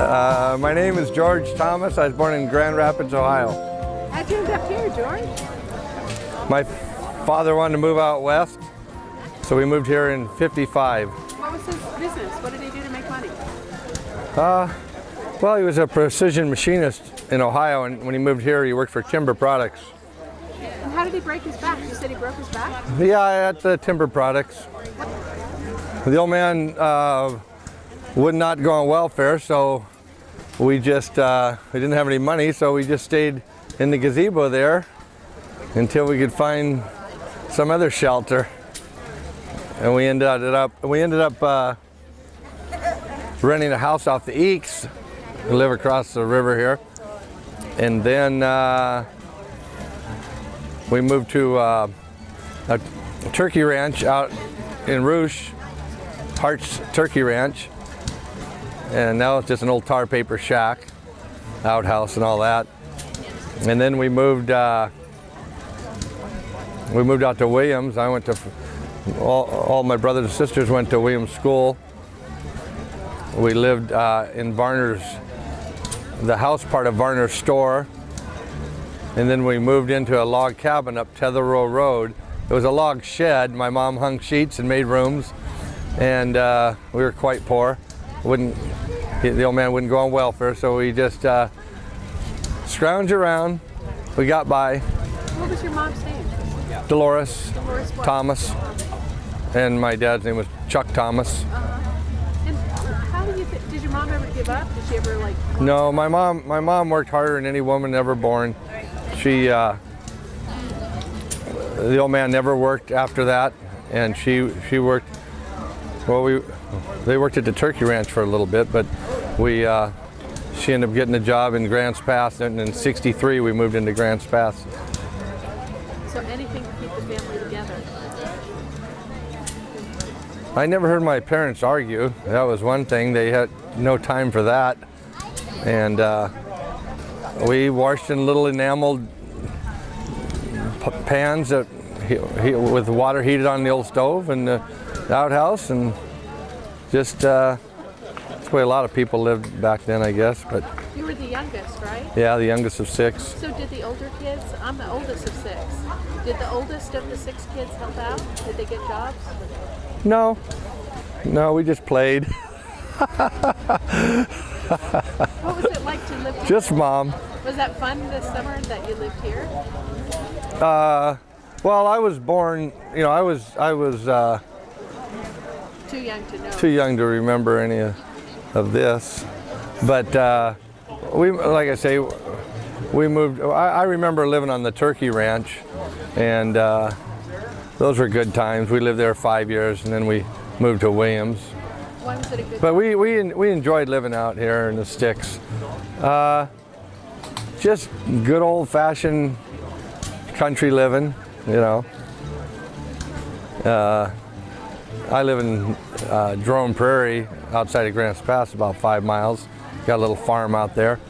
Uh, my name is George Thomas. I was born in Grand Rapids, Ohio. How'd you end up here, George? My father wanted to move out west, so we moved here in 55. What was his business? What did he do to make money? Uh, well, he was a precision machinist in Ohio, and when he moved here, he worked for Timber Products. And how did he break his back? You said he broke his back? Yeah, at the Timber Products. The old man uh, would not go on welfare, so we just, uh, we didn't have any money, so we just stayed in the gazebo there until we could find some other shelter. And we ended up, we ended up uh, renting a house off the Eeks. We live across the river here. And then uh, we moved to uh, a turkey ranch out in Rogue, Hart's Turkey Ranch. And now it's just an old tar paper shack, outhouse and all that. And then we moved, uh, we moved out to Williams. I went to, all, all my brothers and sisters went to Williams School. We lived uh, in Varner's, the house part of Varner's store. And then we moved into a log cabin up Tetherow Road. It was a log shed. My mom hung sheets and made rooms. And uh, we were quite poor. Wouldn't, the old man wouldn't go on welfare, so we just uh, scrounged around. We got by. What was your mom's name? Dolores, Dolores? Thomas, and my dad's name was Chuck Thomas. And how do you, th did your mom ever give up? Did she ever like? No, my mom, my mom worked harder than any woman ever born. She, uh, the old man never worked after that, and she, she worked. Well, we, they worked at the turkey ranch for a little bit, but we, uh, she ended up getting a job in Grants Pass, and in '63 we moved into Grants Pass. So anything to keep the family together. I never heard my parents argue. That was one thing. They had no time for that. And uh, we washed in little enameled p- pans that he, he, with water heated on the old stove in the outhouse and just uh, that's the way a lot of people lived back then, I guess. But You were the youngest, right? yeah, the youngest of six. So did the older kids? I'm the oldest of six. Did the oldest of the six kids help out? Did they get jobs? No, no, we just played. What was it like to live here? Just mom. Was that fun this summer that you lived here? Uh, well, I was born, you know, I was, I was uh, Too young to know. too young to remember any of, of this. But uh, we, like I say, we moved, I, I remember living on the turkey ranch and uh, those were good times. We lived there five years and then we moved to Williams. Why was it a good? But we, we, we enjoyed living out here in the sticks. Uh, just good old fashioned country living, you know. Uh, I live in uh, Jerome Prairie outside of Grants Pass, about five miles. Got a little farm out there.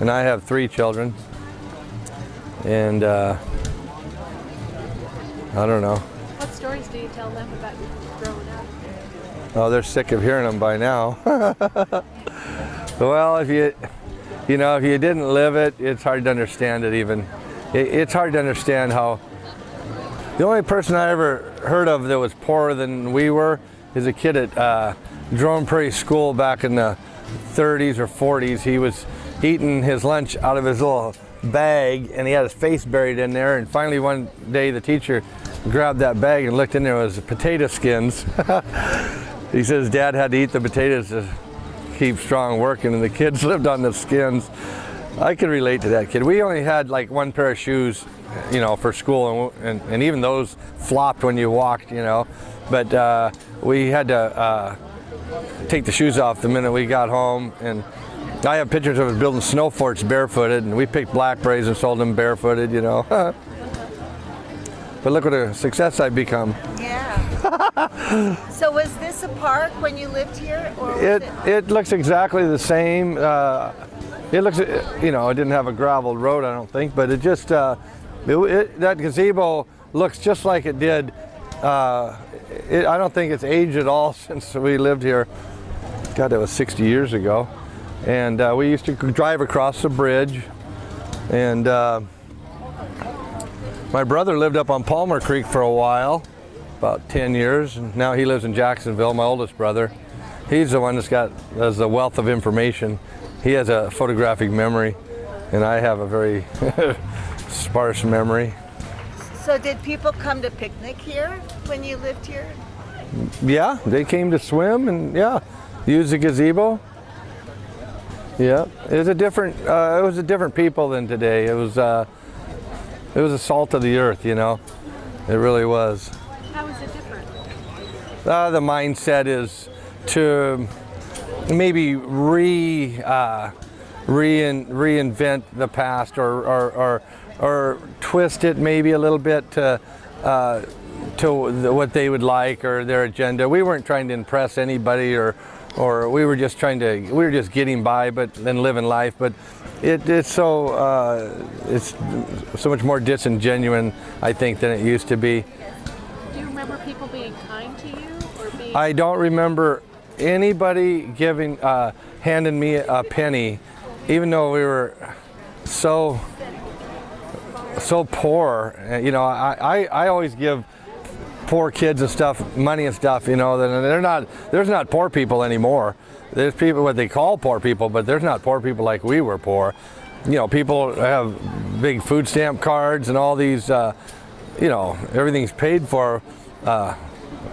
And I have three children. And uh, I don't know. Stories do you tell them about growing up? Oh, they're sick of hearing them by now. well, if you, you know, if you didn't live it, it's hard to understand it even. It, it's hard to understand how, the only person I ever heard of that was poorer than we were is a kid at uh, Jerome Prairie School back in the 30s or 40s. He was eating his lunch out of his little bag and he had his face buried in there and finally one day the teacher grabbed that bag and looked in there it was potato skins. He says dad had to eat the potatoes to keep strong working and the kids lived on the skins. I could relate to that kid. We only had like one pair of shoes you know for school and, and, and even those flopped when you walked you know. But uh, we had to uh, take the shoes off the minute we got home and I have pictures of us building snow forts barefooted and we picked blackberries and sold them barefooted, you know. but look what a success I've become. Yeah. So was this a park when you lived here, or It it? it looks exactly the same. Uh, it looks, you know, it didn't have a gravel road, I don't think, but it just uh, it, it, that gazebo looks just like it did. Uh, it, I don't think it's aged at all since we lived here. God, that was 60 years ago, and uh, we used to drive across the bridge, and uh, my brother lived up on Palmer Creek for a while, about 10 years, and now he lives in Jacksonville. My oldest brother. He's the one that's got has a wealth of information. He has a photographic memory, and I have a very sparse memory. So did people come to picnic here when you lived here? Yeah, they came to swim and yeah, use the gazebo. Yeah, it was a different. Uh, it was a different people than today. It was. Uh, it was a salt of the earth, you know. It really was. How is it different? Uh, the mindset is to maybe re uh, rein, reinvent the past or, or, or, or twist it maybe a little bit to, uh, to what they would like or their agenda. We weren't trying to impress anybody or, or we were just trying to, we were just getting by but then living life. But it, it's so, uh, it's so much more disingenuous, I think, than it used to be. Do you remember people being kind to you or being? I don't remember anybody giving, uh, handing me a penny, even though we were so, so poor. You know, I, I, I always give poor kids and stuff money and stuff. You know, they're not. There's not poor people anymore. There's people what they call poor people, but there's not poor people like we were poor. You know, people have big food stamp cards and all these. Uh, you know, everything's paid for. Uh,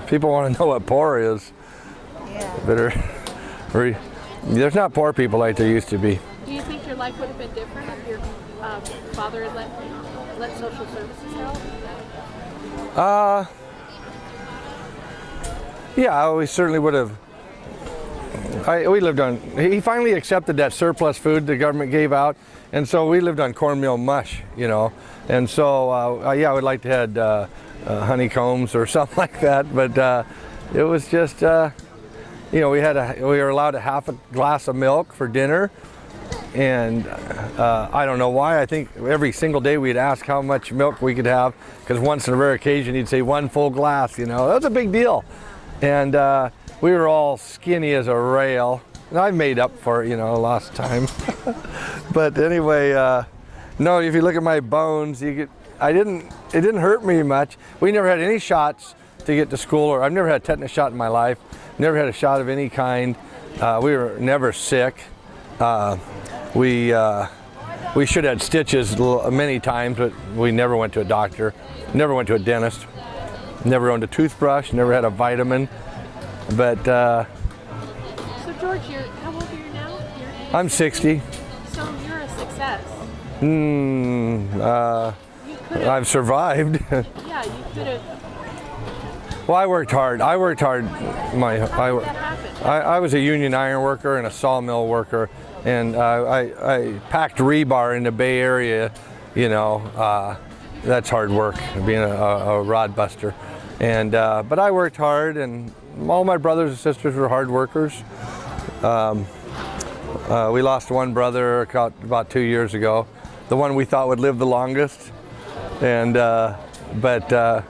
people want to know what poor is Yeah. better. re- There's not poor people like there used to be. Do you think your life would have been different if your um, father had let let social services help? Uh, yeah, we certainly would have. I, we lived on. He finally accepted that surplus food the government gave out, and so we lived on cornmeal mush, you know. And so, uh, uh, yeah, I would like to had uh, uh, honeycombs or something like that, but uh, it was just, uh, you know, we had a, we were allowed a half a glass of milk for dinner, and uh, I don't know why. I think every single day we'd ask how much milk we could have, because once in a rare occasion he'd say one full glass. You know, that was a big deal, and uh, we were all skinny as a rail. And I made up for it, you know, lost time. but anyway, uh, no. If you look at my bones, you get. I didn't. It didn't hurt me much. We never had any shots to get to school, or I've never had a tetanus shot in my life. Never had a shot of any kind. Uh, we were never sick. Uh, we uh, we should have had stitches many times, but we never went to a doctor. Never went to a dentist. Never owned a toothbrush. Never had a vitamin. But uh, So George, you're how old are you now? I'm 60. so you're a success. Mm, uh. I've survived. Yeah, you could have. well, I worked hard. I worked hard. My I, did that happen? I, I was a union iron worker and a sawmill worker, and uh, I, I packed rebar in the Bay Area. You know, uh, that's hard work, being a, a, rod buster. And uh, but I worked hard, and all my brothers and sisters were hard workers. Um, uh, we lost one brother about, about two years ago, the one we thought would live the longest, and uh, but. Uh,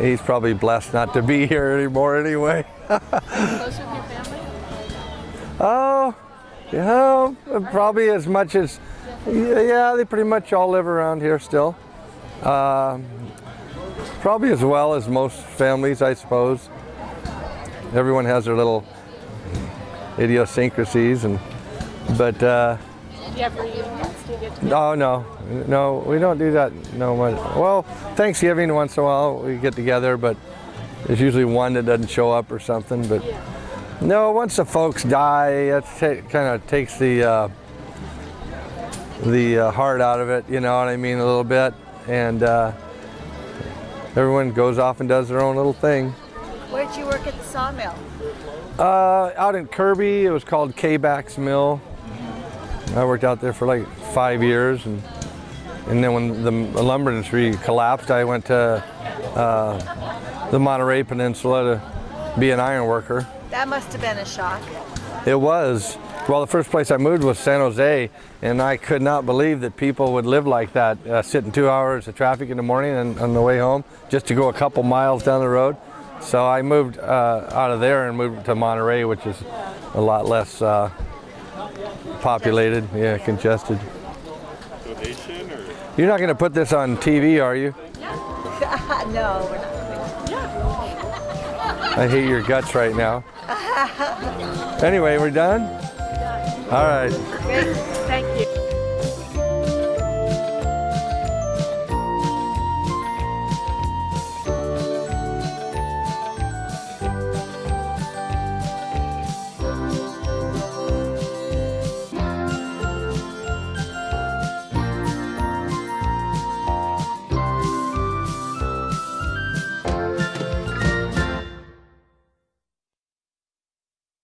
He's probably blessed not to be here anymore anyway. Close with your family? Oh, yeah, probably as much as, yeah, yeah, they pretty much all live around here still. Um, probably as well as most families, I suppose. Everyone has their little idiosyncrasies, and but uh, Do you have reunions? Do you get to oh no, no, we don't do that. No, much. well, Thanksgiving once in a while we get together, but there's usually one that doesn't show up or something. But no, once the folks die, it kind of takes the uh, the uh, heart out of it. You know what I mean, a little bit, and uh, everyone goes off and does their own little thing. Where'd you work at the sawmill? Uh, out in Kirby, it was called K-Bax Mill. I worked out there for like five years, and and then when the lumber industry collapsed, I went to uh, the Monterey Peninsula to be an iron worker. That must have been a shock. It was. Well, the first place I moved was San Jose, and I could not believe that people would live like that, uh, sitting two hours of traffic in the morning and on the way home just to go a couple miles down the road. So I moved uh, out of there and moved to Monterey, which is a lot less uh, populated, yeah, congested. Donation or? You're not going to put this on TV, are you? no, we're not. I hate your guts right now. Anyway, we're done? All right.